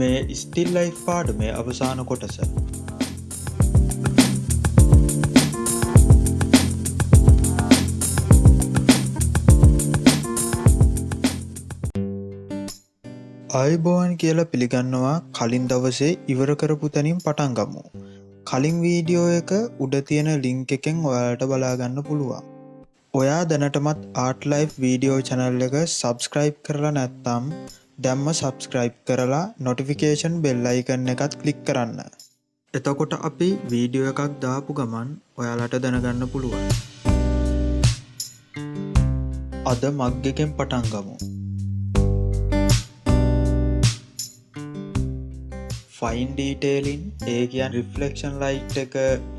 මේ ස්ටිල් ලයි් පාඩුමේ අවසාන කොටස අයිබෝවන් කියලා පිළිගන්නවා කලින් දවසේ ඉවර කරපු තැනින් පටන් ගමු. කලින් වීඩියෝ එක උඩ තියෙන ලිංක එකෙන් ඔයාට බලාගන්න පුළුවන්. ඔයා දැනටමත් ආටලයි් වීඩියෝ චැනල් එක සබස්ක්‍රයිබ් කරලා නැත්තම් දැම්ම සබස්ක්‍රයිබ් කරලා නොටිෆිකේෂන් බෙල්ලයිකන්න එකත් කලික් කරන්න. එතකොට අපි වීඩියෝ එකක් දාපු ගමන් ඔයාලට දැනගන්න පුළුවන්. අද මග්ගකෙන් පටන් ගමු. ෆයින් ඩීටේලින් ඒ කියන් රිෆලෙක්ෂන් ලයිට් එක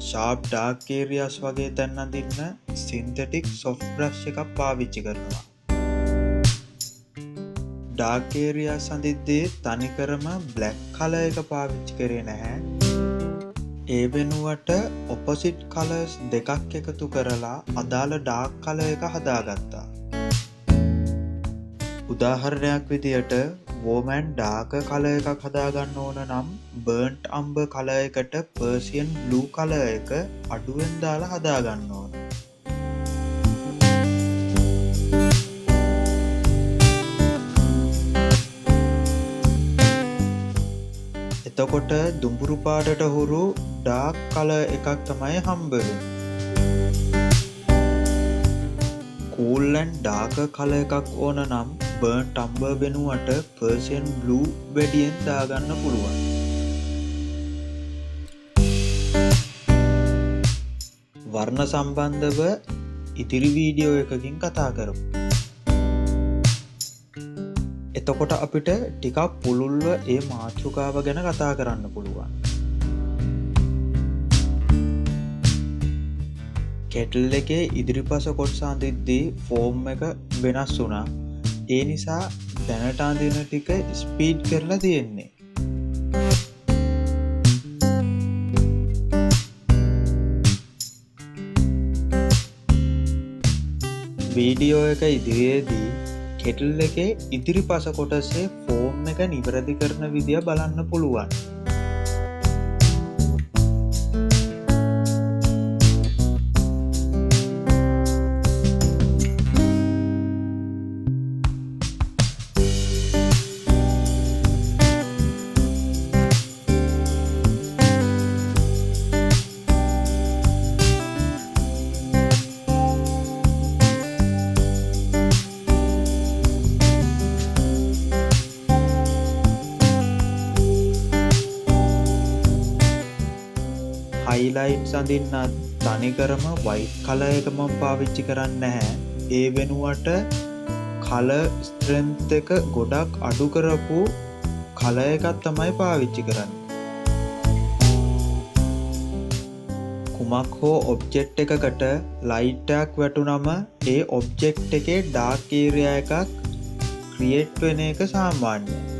ශාප් ඩාක්කේරියස් වගේ තැන්න දින්න සින්තටික් සොෆ් බ්‍රශ් එකක් පාවිච්චි කරනවා ඩාකේරියා සඳිද්දේ තනිකරම බ්ලැක් කල එක පාවිච්චි කරේ නැහැ. ඒ වෙනුවට ඔපොසිට් කලස් දෙකක් එකතු කරලා අදාළ ඩාක් කල එක හදාගත්තා. උදාහරණයක් විදියට වෝමෑන් ඩාක කල එකක් හදාගන්න ඕන නම් බර්න්ට් අම්බ කල එකට පර්සියන් බ්ලූ කල එක අඩුවෙන් දාලා හදාගන්න ඕන. එතකොට දුඹුරු පාටට හුරු ඩාක් කල එකක් තමයි හම්බරු කූල්ලන් ඩාක කල එකක් ඕන නම් බර්න් ටම්බර් වෙනුවට පර්සියන් බ්ලූ වැඩියෙන් දාගන්න පුළුවන්. වර්ණ සම්බන්ධව ඉතිරි වීඩියෝ එකකින් කතා කරමු. එතකොට අපිට ටිකක් පුළුල්ව ඒ මාතෘකාව ගැන කතා කරන්න පුළුවන්. කෙටල් එකේ ඉදිරිපස කොට්සාන්තිද්දී ෆෝර්ම් එක වෙනස් වුනා ඒ නිසා දැනටාන්දින ටික ස්පීඩ් කරලා තියෙන්නේ. වීඩියෝ එක ඉදිරියේදී කෙටල් එක ඉදිරි පස කොටසේ ෆෝම් එක නිවැරදි කරන විදිිය බලන්න පුළුවන්. හයිලයිට් සඳින්නත් තනිකරම වයිට් කල එක මම පාවිච්චි කරන්න නැහැ. ඒ වෙනුවට කල ස්ත්‍රන්ත එක ගොඩක් අඩු කරපු කල එකත් තමයි පාවිච්චි කරන්න. කුමක් හෝ ඔබ්ජෙක්් එකකට ලයිට්ටක් වැටුනම ඒ ඔබ්ජෙක්් එකේ ඩාකීරය එකක් ක්‍රියේට් වෙන එක සාමාන්‍යය.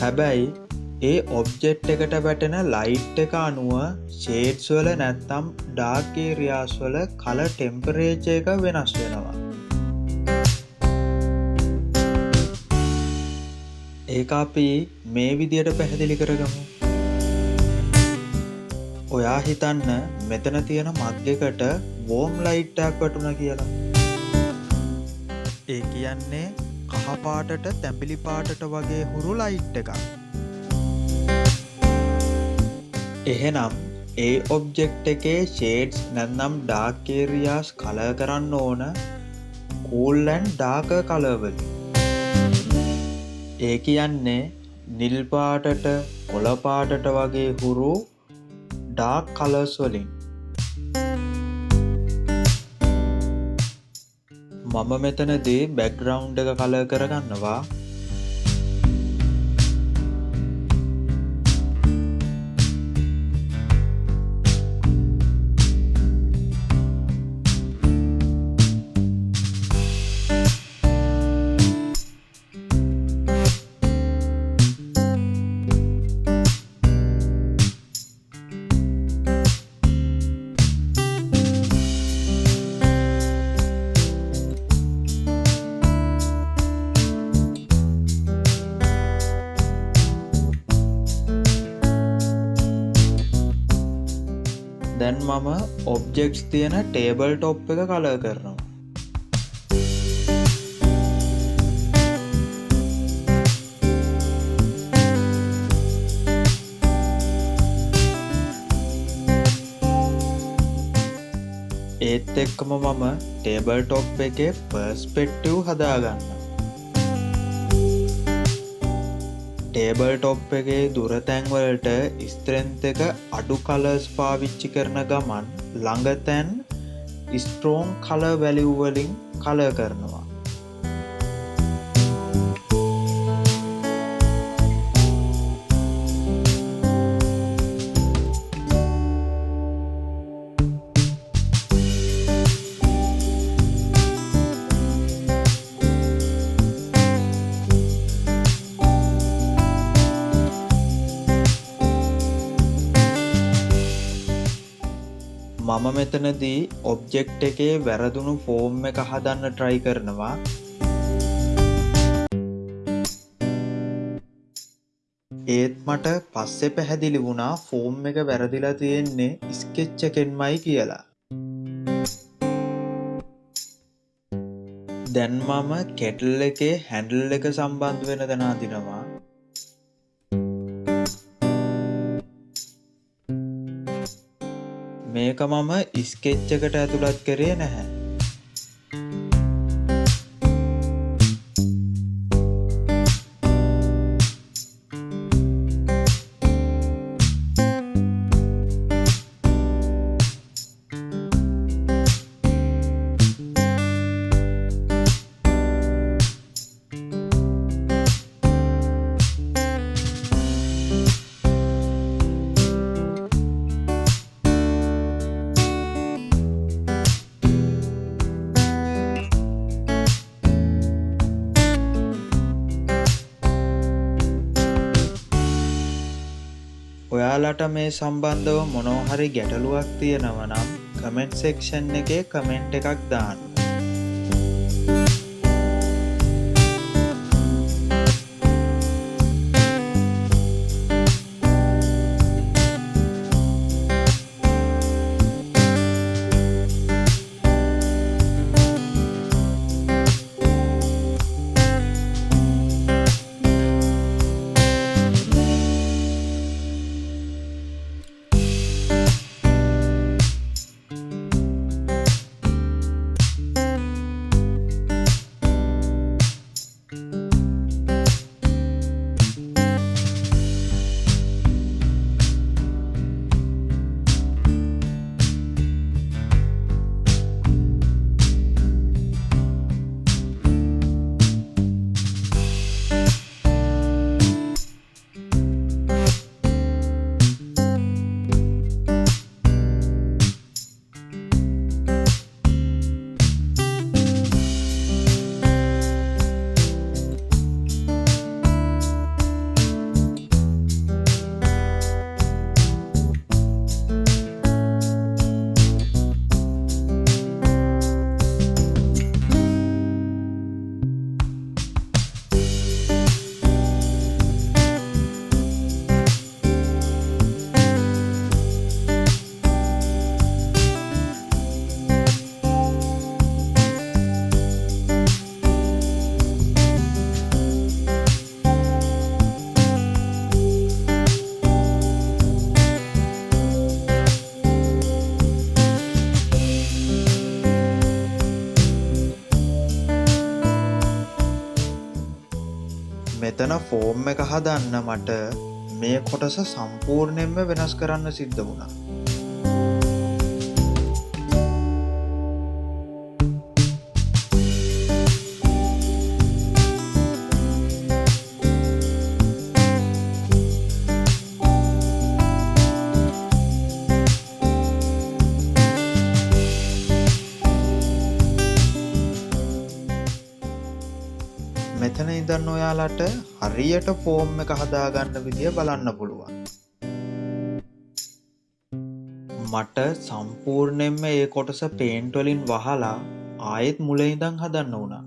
හැබැයි ඒ ඔබ්ජෙට් එකට වැටෙන ලයිට් එක අනුව ෂේට්ස්වල නැත්තම් ඩාර්කේ රියාස්වල කල ටෙම්පරේච එක වෙනස් වෙනවා. ඒ අපි මේ විදියට පැහැදිලි කරගමු. ඔයා හිතන්න මෙතන තියෙන මධ්‍යකට වෝම් ලයිට්ටක් වටුන කියලා. ඒ කියන්නේ කහපාටට තැඹිලි පාටට වගේ හුරු ලයිට් එකක්. එහෙනම් ඒ ඔබ්ජෙක්් එකේ ෂේඩ්ස් නැන්නම් ඩාකේරියාස් කල කරන්න ඕන කූල්ලැන් ඩාක කලවලින්. ඒ කියන්නේ නිල්පාටට කොළපාටට වගේ හුරු ඩාක් කලස් මම මෙතනදී බැක්ග්‍රවුන්් එක කල කරගන්නවා. මම ඔබ්ජෙක්ස් තියෙන ටේබල් ටොප් එක කල කරනවා. ඒත් එක්කම මම ටේබල් ටොප් එක පර්ස්පෙට්ටව් හදාගන්න ටේබල් ටොප් එකේ දුරතැන්වලට ස්ත්‍රෙන්ත එක අඩු කලස් පාවිච්චි කරන ගමන් ළඟතැන් ස්ට්‍රෝන් කල වැලිව්වලින් කල කරනවා. මම මෙතනදී ඔබ්ජෙක්් එකේ වැරදුණු ෆෝර්ම් එක හදන්න ට්‍රයි කරනවා. ඒත් මට පස්සෙ පැහැදිලි වුණා ෆෝම් එක වැරදිලා තියෙන්නේ ස්කෙච්චකෙන්මයි කියලා. දැන් මම කෙටල් එකේ හැඩල් එක සම්බන්ධ වෙන දෙනාදිනවා මේක මම ස්කෙච්චකට ඇතුළත් කරේ නැහැ. ඔයාලට මේ සම්බන්ධව මොනෝහරි ගැටලුවක් තියෙනව නම් කමෙන්ට් සෙක්ෂන් එකේ කමෙන්ට් එකක් දාන්න. මෙතන ෆෝර්ම් එක හදන්න මට මේ කොටස සම්පූර්ණයෙන්ම වෙනස් කරන්න සිද්ධ වුණා. ඔයාලට හරියට ෆෝර්ම් එක හදාගන්න විදිය බලන්න පුළුවන්. මට සම්පූර්ණයෙන්ම ඒ කොටස පේන්ටොලින් වහලා ආයෙත් මුලඉදං හදන්න වුණා.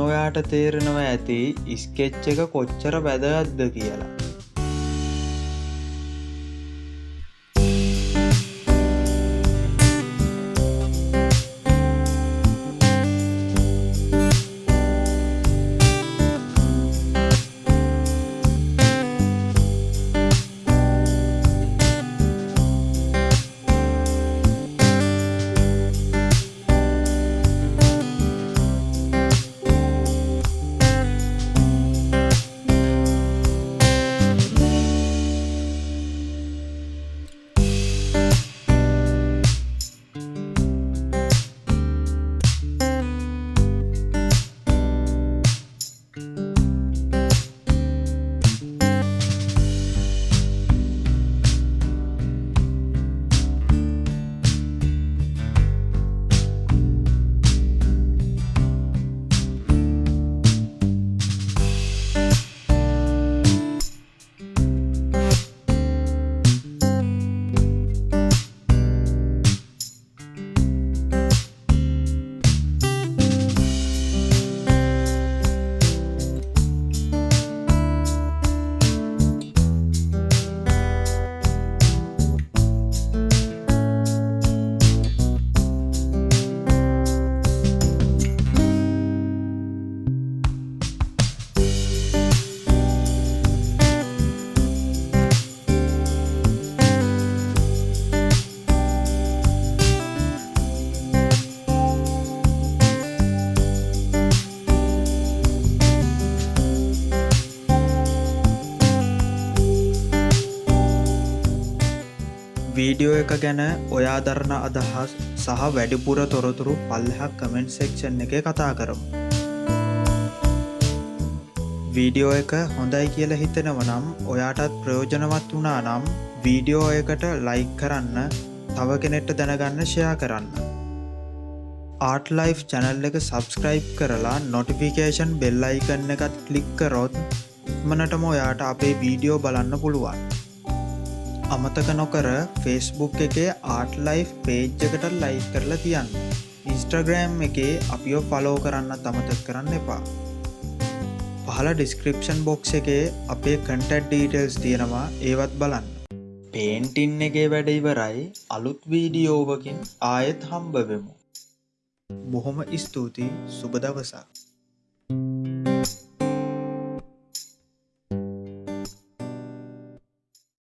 ඔයාට තේරෙනවා ඇති ඉස්කෙච්ච එක කොච්චර වැදගත්ද කියලා. වීඩියෝ එක ගැන ඔයා දරණ අදහස් සහ වැඩිපුර තොරතුරු පල්ලහක් කමෙන්ට් සෙක්ෂන් එක කතා කරමු. වීඩියෝ එක හොඳයි කියල හිතෙනව නම් ඔයාටත් ප්‍රයෝජනවත් වනා නම් වීඩියෝ එකට ලයික් කරන්න තව කෙනෙට්ට දැනගන්න ෂයා කරන්න. ආටලයි් චැනල් එක සබස්ක්‍රයිබ් කරලා නොටිෆිකේෂන් බෙල්ලයිකන්න එකත් කලික්කරොත් මනටම ඔයාට අපේ වීඩියෝ බලන්න පුළුවන්. අමතක නොකර ෆෙස්බුක් එකේ ආටලයි් පේජ්ජකට ලයි කරලා තියන්න. ඉන්ස්ටග්‍රෑම් එකේ අපිෝ ෆලෝ කරන්න තමතක් කරන්න එපා. පහල ඩිස්ක්‍රපෂන් බොක්ස් එකේ අපේ කටට් ඩීටල්ස් තියෙනවා ඒවත් බලන්න. පේන්ටින් එකේ වැඩ ඉවරයි අලුත් වීඩියෝවකින් ආයෙත් හම්බවෙමු. බොහොම ස්තුතියි සුබදවසක්.